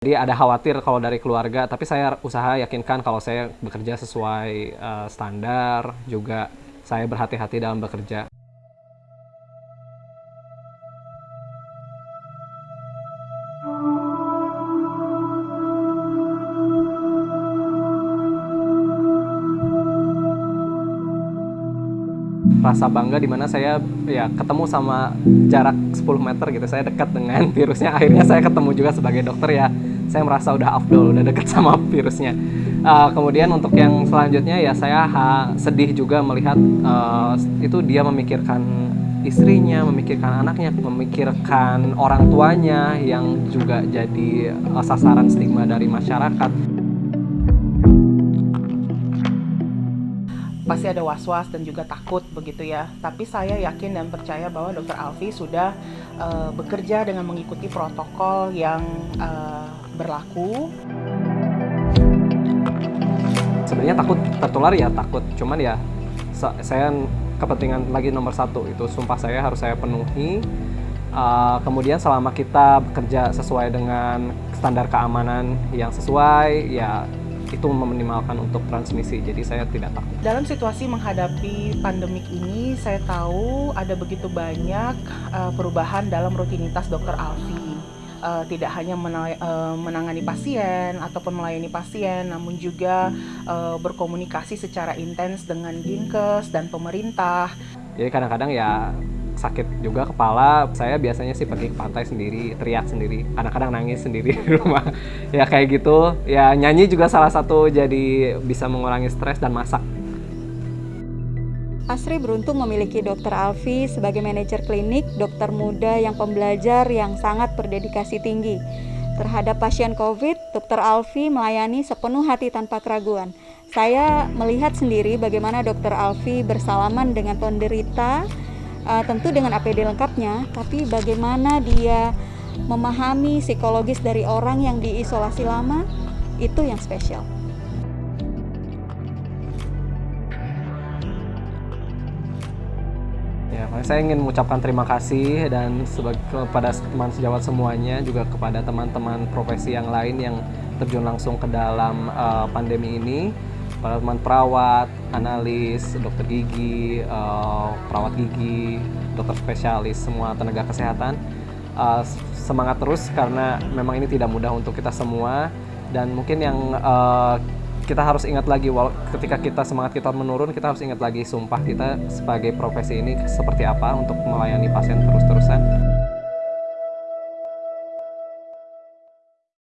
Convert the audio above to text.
Jadi ada khawatir kalau dari keluarga, tapi saya usaha yakinkan kalau saya bekerja sesuai uh, standar, juga saya berhati-hati dalam bekerja. rasa bangga di mana saya ya ketemu sama jarak 10 meter gitu. Saya dekat dengan virusnya. Akhirnya saya ketemu juga sebagai dokter ya saya merasa udah afdol udah dekat sama virusnya uh, kemudian untuk yang selanjutnya ya saya ha, sedih juga melihat uh, itu dia memikirkan istrinya memikirkan anaknya memikirkan orang tuanya yang juga jadi uh, sasaran stigma dari masyarakat pasti ada was-was dan juga takut begitu ya. Tapi saya yakin dan percaya bahwa Dr. Alfi sudah uh, bekerja dengan mengikuti protokol yang uh, berlaku. Sebenarnya takut tertular ya takut, cuman ya saya kepentingan lagi nomor satu itu sumpah saya harus saya penuhi. Uh, kemudian selama kita bekerja sesuai dengan standar keamanan yang sesuai, ya itu meminimalkan untuk transmisi, jadi saya tidak takut. Dalam situasi menghadapi pandemik ini, saya tahu ada begitu banyak uh, perubahan dalam rutinitas dokter Alfi. Uh, tidak hanya uh, menangani pasien ataupun melayani pasien, namun juga uh, berkomunikasi secara intens dengan Dinkes dan pemerintah. Jadi kadang-kadang ya sakit juga kepala saya biasanya sih pergi ke pantai sendiri teriak sendiri kadang-kadang nangis sendiri di rumah ya kayak gitu ya nyanyi juga salah satu jadi bisa mengurangi stres dan masak Asri beruntung memiliki Dr. Alfi sebagai manajer klinik, dokter muda yang pembelajar yang sangat berdedikasi tinggi. Terhadap pasien COVID, Dr. Alfi melayani sepenuh hati tanpa keraguan. Saya melihat sendiri bagaimana Dr. Alfi bersalaman dengan penderita, uh, tentu dengan APD lengkapnya, tapi bagaimana dia memahami psikologis dari orang yang diisolasi lama itu yang spesial. Saya ingin mengucapkan terima kasih dan kepada teman sejawat semuanya juga kepada teman-teman profesi yang lain yang terjun langsung ke dalam uh, pandemi ini para teman perawat, analis, dokter gigi, uh, perawat gigi, dokter spesialis, semua tenaga kesehatan. Uh, semangat terus karena memang ini tidak mudah untuk kita semua dan mungkin yang uh, kita harus ingat lagi ketika kita semangat kita menurun kita harus ingat lagi sumpah kita sebagai profesi ini seperti apa untuk melayani pasien terus-terusan.